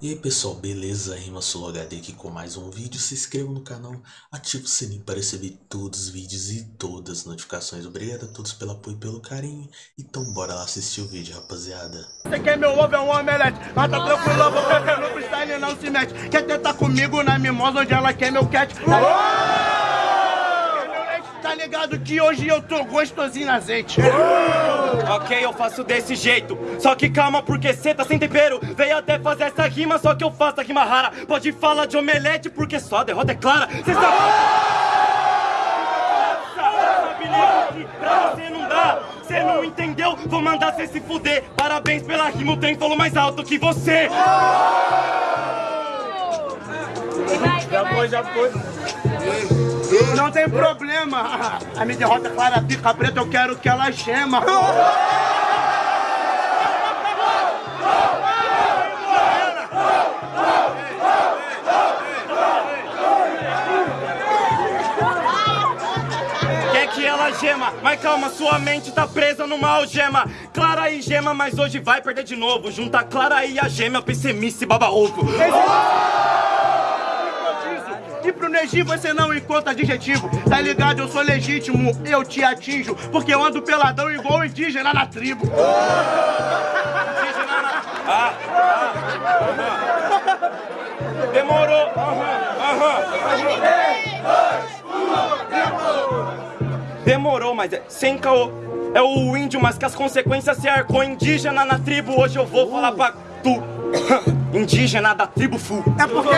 E aí pessoal, beleza? Rima HD aqui com mais um vídeo. Se inscreva no canal, ative o sininho para receber todos os vídeos e todas as notificações. Obrigado a todos pelo apoio e pelo carinho. Então bora lá assistir o vídeo, rapaziada. Você quer meu ovo é um omelete, mas tá tranquilo, porque no freestyle não se mete. Quer tentar comigo na mimosa onde ela quer meu cat? Tá ligado que hoje eu tô gostosinho na azeite. Ok, eu faço desse jeito. Só que calma, porque cê tá sem tempero. Veio até fazer essa rima, só que eu faço a rima rara. Pode falar de omelete, porque só a derrota é clara. Cê sabe. Pra você não dá, cê não entendeu? Vou mandar cê se fuder. Parabéns pela rima, o trem falou mais alto que você. Já foi, já foi. Não tem problema. A minha derrota é clara, pica preta, eu quero que ela gema. Gema, mas calma, sua mente tá presa numa algema. Clara e gema, mas hoje vai perder de novo. Junta Clara e a gema, pessimice baba ovo. E pro Neji você não encontra adjetivo Tá ligado, eu sou legítimo, eu te atinjo Porque eu ando peladão igual indígena na tribo Indígena na... Ah, ah, aham. Demorou. Aham, aham. Demorou, mas é sem caô. É o índio, mas que as consequências se arcou indígena na tribo. Hoje eu vou falar pra tu. Indígena da tribo Fu. É porque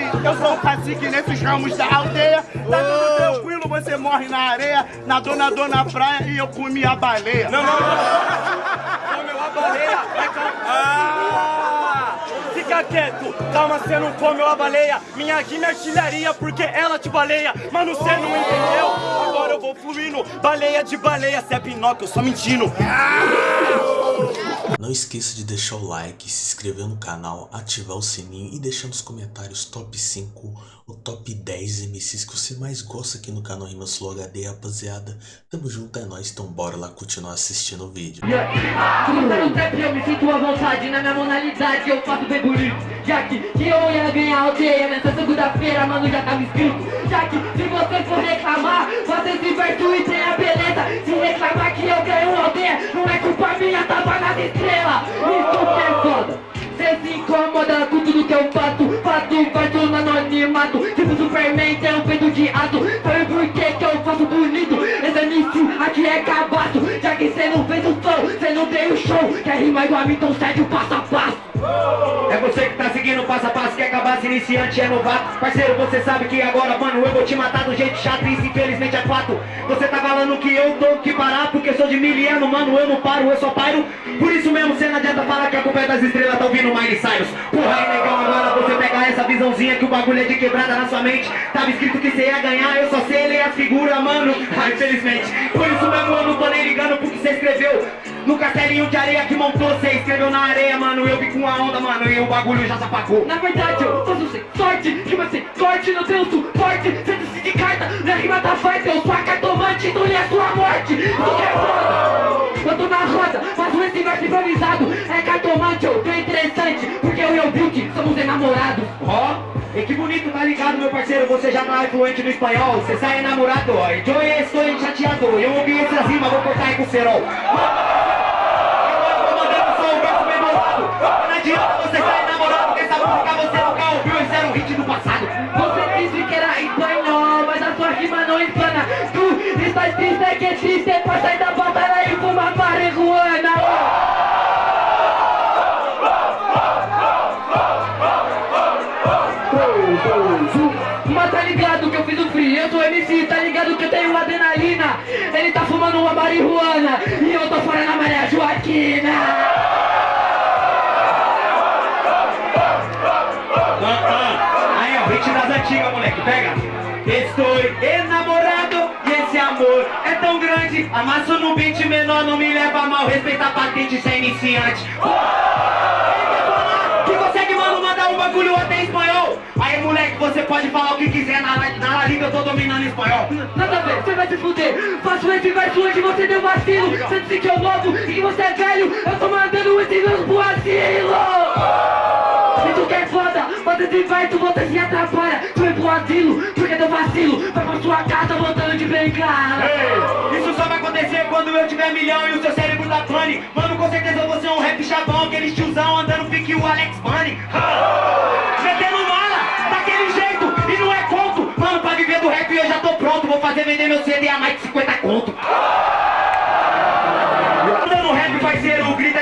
eu sou o cacique nesses ramos da aldeia Tá tudo tranquilo, você morre na areia Nadou, nadou na praia e eu comi a baleia Não, não, não. Comeu a baleia. Vai. Ah! Fica quieto. Calma, você não comeu a baleia. Minha rima é artilharia porque ela te baleia. Mano, você não entendeu? Agora eu vou fluindo. Baleia de baleia. Cê é Pinóquio, eu só mentindo. Não esqueça de deixar o like, se inscrever no canal, ativar o sininho e deixar nos comentários top 5 ou top 10 MCs que você mais gosta aqui no canal Rimas Flow HD, rapaziada. Tamo junto, é nóis, então bora lá continuar assistindo o vídeo. Como tá eu me sinto à vontade Na minha monalidade eu faço bem bonito Já que, que eu ia ganhar aldeia Nessa segunda-feira, mano, já tava escrito. Já que, se você for reclamar Você se vertu e tem a beleza. Se reclamar que eu ganho uma aldeia Não é culpa minha, tava nas estrelas. Isso que é foda. Cê se incomoda com tudo que eu faço. Faço verso no anonimato. Tipo Superman, tem um peito de aço. Sabe por que que eu faço bonito? Esse MC aqui é cabaço Já que cê não fez o som, cê não tem o show. Quer rimar igual a mim, então segue o passo a passo É você que tá seguindo passo a passo, quer acabar se iniciante é novato. Parceiro, você sabe que agora, mano, eu vou te matar do jeito chato Isso infelizmente é fato. Você tá falando que eu tô que parar Porque sou de miliano, mano, eu não paro, eu só paro Por isso mesmo, cê não adianta falar que a culpa é das estrelas Tá ouvindo Miley Cyrus. Porra, aí negão, agora você pegar essa visãozinha Que o bagulho é de quebrada na sua mente. Tava escrito que cê ia ganhar, eu só sei ler as figuras, mano. Ah, infelizmente. Por isso mesmo eu não tô nem ligando pro que cê escreveu no castelinho de areia que montou, cê escreveu na areia, mano. Eu vi com a onda, mano, e o bagulho já se apagou Na verdade eu faço sem sorte Rima sem corte, não tenho suporte Sendo-se de carta, na rima da forte Eu sou a cartomante, lhe é sua morte. É foda. Eu tô na roda, faço esse verso improvisado. É cartomante, eu tô interessante Porque eu e o Beauty somos enamorados. Ó, e que bonito, tá ligado, meu parceiro? Você já tá fluente no espanhol Você sai enamorado, ó. E eu estou chateado Eu ouvi essas rimas, vou cortar aí com o cerol Eu tô mandando só um verso bem bolado Adianta você sair namorado Porque essa música você nunca ouviu Isso era um hit do passado. Você disse que era espanhol Mas a sua rima não explana Tu estás triste, que triste Pra sair da batalha e fumar marihuana Mas tá ligado que eu fiz o free, eu sou MC, tá ligado que eu tenho adrenalina. Ele tá fumando uma marihuana E eu pega. Estou enamorado e esse amor é tão grande. Amasso no beat menor, não me leva a mal. Respeita a patente, é iniciante. Ele quer falar? Que consegue, mano, mandar um bagulho até em espanhol. Aí, moleque, você pode falar o que quiser, na, na La Liga eu tô dominando espanhol. Nada a ver, você vai se fuder. Faço esse verso hoje, você deu vacilo. Você disse que eu novo e que você é velho. Eu tô mandando esse verso pro asilo. Isso que é foda, mas esse verso você se atrapalha Asilo, porque deu vacilo Vai pra sua casa voltando de bengala Ei, isso só vai acontecer quando eu tiver milhão e o seu cérebro tá pane. Mano, com certeza vou ser um rap chavão, aquele tiozão andando pique o Alex Bunny. Metendo mala, daquele jeito, e não é conto. Mano, pra viver do rap eu já tô pronto, vou fazer vender meu CD a mais de 50 conto. Andando rap, parceiro, o grito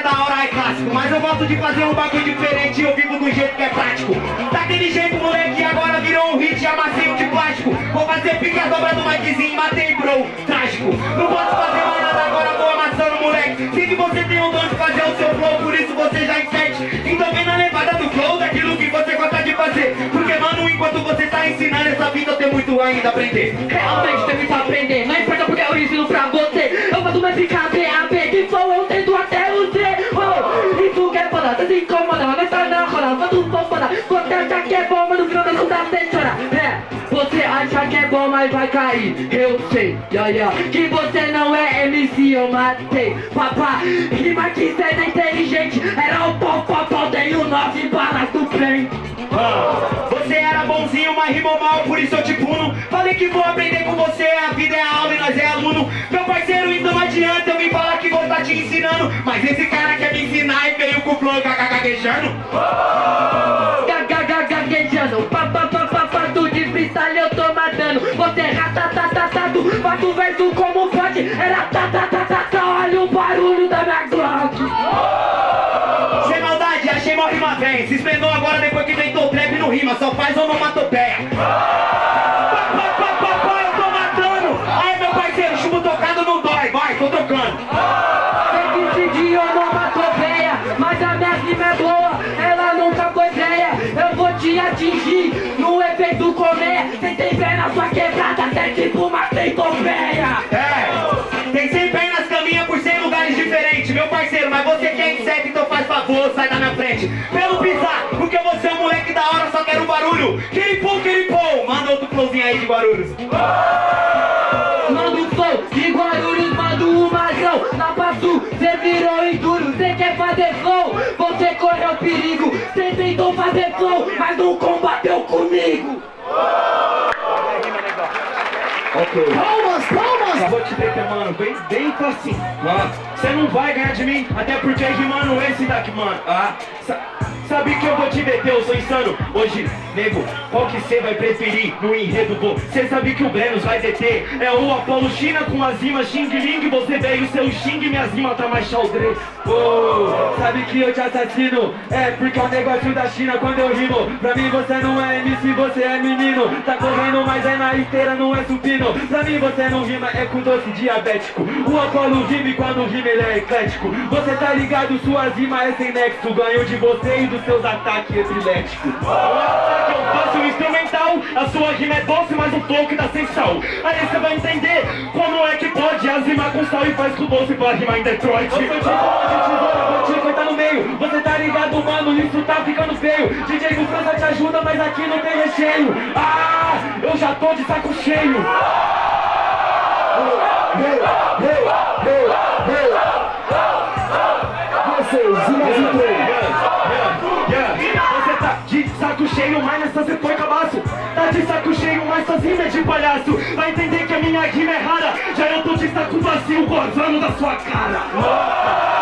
Mas eu gosto de fazer um bagulho diferente eu vivo do jeito que é prático. Daquele jeito, moleque, agora virou um hit amacio de plástico. Vou fazer pique a dobra do Mikezinho, matei, bro, trágico. Não posso fazer mais nada agora, vou amassando, moleque. Sei que você tem um dom de fazer o seu flow, por isso você já inserte. Então vem na levada do flow, daquilo que você gosta de fazer. Porque, mano, enquanto você tá ensinando essa vida, tenho muito ainda a aprender. Realmente tem muito a aprender Não importa porque eu ensino pra você Eu faço mais B.A.B. De flow eu tento tá um som foda Você acha que é bom, mas no final das contas você chora É, você acha que é bom, mas vai cair Eu sei, yeah, yeah. Que você não é MC, eu matei Papá, rima que cê é inteligente Era o pau, pau, pau Tenho nove balas do bem Ah, Você era bonzinho, mas rimou mal, por isso eu te puno. Falei que vou aprender com você, a vida é aula e nós é aluno. Meu parceiro, então não adianta eu me falar que vou estar te ensinando. Mas esse cara quer me ensinar gaguejando. Gaguejando, pa pa pa pa pa tu de freestyle eu tô matando Você ratatatatu, faço o verso como pode Era ta ta ta ta ta, olha o barulho da minha Glock Sem maldade, achei mó rima bem. Se espenou agora depois que inventou trap não rima, só faz onomatopeia. Comer Cê tem pé na sua quebrada, até tipo uma centopeia É, tem 100 pernas, caminha por 100 lugares diferentes, meu parceiro, mas você que é inseto, então faz favor, sai da minha frente. Pelo pisar, porque você é um moleque da hora, só quero um barulho. Quiripum, quiripum, manda outro flowzinho aí de Guarulhos. Manda um flow de Guarulhos, você correu perigo. Cê tentou fazer flow, mas não combateu comigo. Palmas, palmas! Só vou te deter, mano, bem, bem Ah, Você não vai ganhar de mim, até porque rimando esse daqui, mano. Ah, sa- sabe que eu vou te deter, eu sou insano. Hoje, nego, qual que você vai preferir no enredo? Você sabe que o Brenos vai deter. É o Apolo China com as rimas Xing Ling. Você veio seu Xing, minhas rimas tá mais xaldrê. Oh, sabe que eu te assassino? É porque é o negócio da China quando eu rimo. Pra mim você não é MC, você é menino. Tá correndo, mas é na esteira, não é supino. Pra mim você não rima, é com doce diabético. O Apolo rima e quando rima ele é eclético. Você tá ligado, suas rimas é sem nexo. Ganho de você e dos seus ataques epiléticos. que eu faço um instrumental, a sua rima é doce, mas o flow que tá sem sal. Aí você vai entender como é que pode as rimar com sal e faz com doce pra rimar em Detroit. Eu sou tipo de tesoura, vou te cortar no meio. Você tá ligado, mano, isso tá ficando feio. DJ do França te ajuda, mas aqui não tem recheio. Ah, eu já tô de saco cheio. Tá cheio, mas nessa você foi cabaço. Tá de saco cheio, mas suas rimas é de palhaço. Vai entender que a minha rima é rara. Já eu tô de saco vazio, gozando da sua cara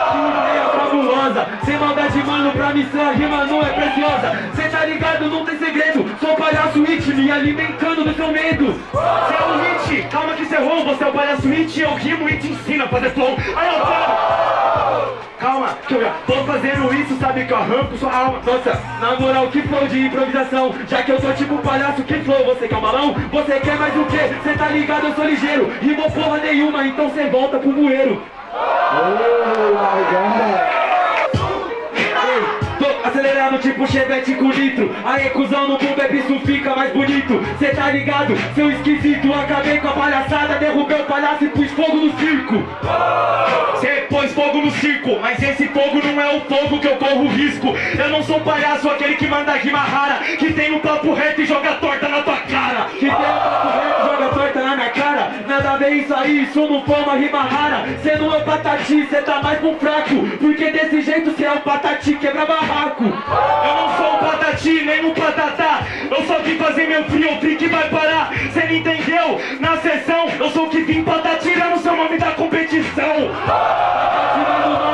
fabulosa Sem maldade, mano, pra mim sua rima não é preciosa. Cê tá ligado, não tem segredo. Sou palhaço hit, me alimentando do seu medo. Cê é um hit, calma que cê errou Você é o palhaço hit, eu rimo e te ensino a fazer flow. Aí eu falo Calma, que eu já tô fazendo isso, sabe que eu arranco sua alma. Nossa, na moral, que flow de improvisação. Já que eu sou tipo palhaço, que flow, você quer um balão? Você quer mais o quê? Cê tá ligado, eu sou ligeiro. Rimou porra nenhuma, então cê volta pro bueiro. Ei, tô Acelerando tipo chevette com nitro Aí cuzão no boom bap isso fica mais bonito. Cê tá ligado, seu esquisito Acabei com a palhaçada, derrubei o palhaço e pus fogo no circo. Cê pôs fogo no circo Mas esse fogo não é o fogo que eu corro risco. Eu não sou palhaço, aquele que manda rima rara Que tem um papo reto e joga torta na tua cara. Que tem um papo reto e joga torta na minha cara. Nada a ver isso aí, isso não foi uma rima rara. Cê não é patati, cê tá mais um fraco Porque desse jeito cê é um patati, quebra barraco Eu não sou um patati, nem um patatá. Eu só vim fazer meu frio, o que vai parar. Cê não entendeu? Na sessão, eu sou o que vim pra tá tirando seu nome da competição. Tá tirando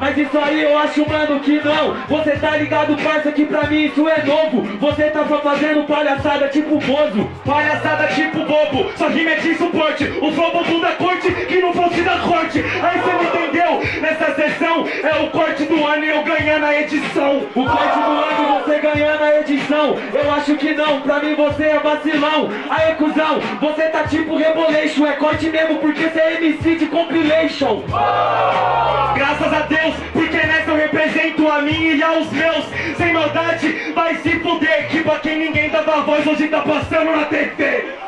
Mas isso aí eu acho, mano, que não. Você tá ligado, parça, que pra mim isso é novo. Você tá só fazendo palhaçada tipo bozo. Palhaçada tipo bobo. Só rima é de suporte. O flow da corte que não fosse da corte. Aí cê não entendeu? Nessa sessão é o corte do ano e eu ganhando a edição. O corte do ano você ganhando a edição. Eu acho que não, pra mim você é vacilão. Aí cuzão, você tá tipo rebolation. É corte mesmo porque cê é MC de compilation Graças a Deus, porque nessa eu represento a mim e aos meus. Sem maldade, vai se fuder. Que pra quem ninguém dava voz hoje tá passando na TV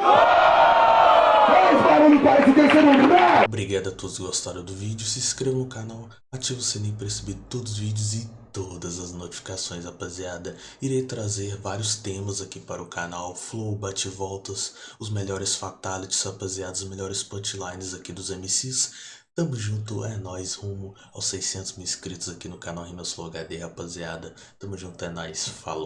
Obrigado a todos que gostaram do vídeo, se inscreva no canal, ative o sininho para receber todos os vídeos e todas as notificações, rapaziada. Irei trazer vários temas aqui para o canal, flow, bate-voltas, os melhores fatalities, rapaziada, os melhores punchlines aqui dos MCs. Tamo junto, é nóis, rumo aos 600 mil inscritos aqui no canal Rimas Flow HD, rapaziada. Tamo junto, é nóis, falou.